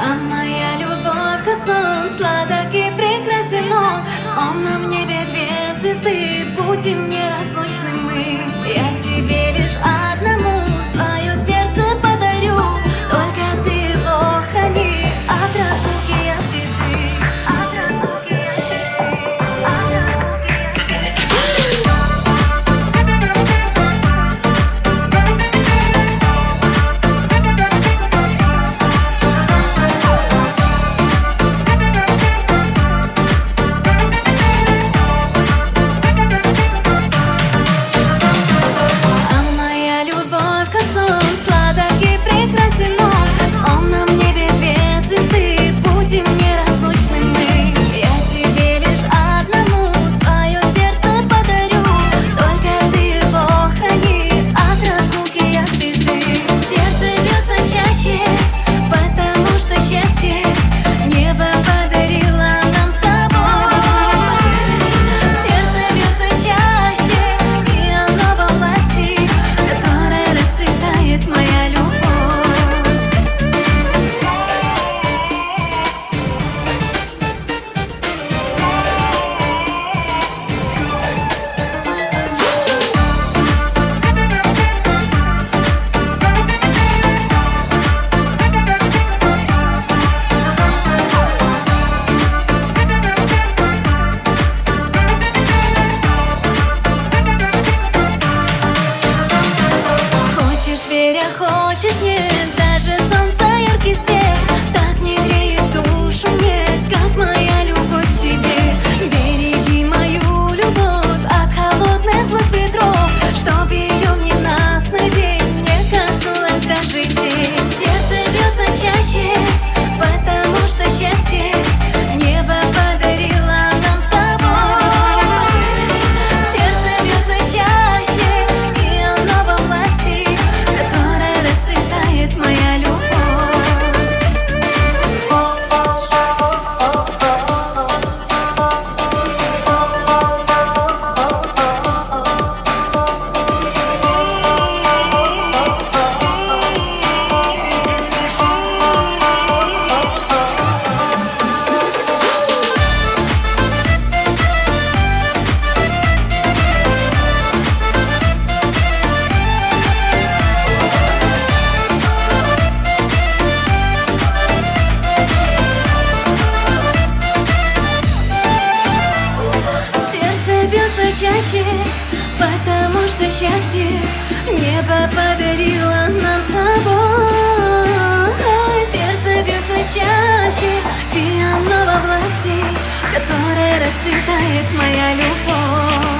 А моя любовь, как сон, сладок и прекрасен он. В умном небе две звезды, будем неразлучны мы. Я тебе лишь чаще, потому что счастье небо подарило нам с тобой. Сердце бьется чаще, и оно во власти, которая расцветает моя любовь.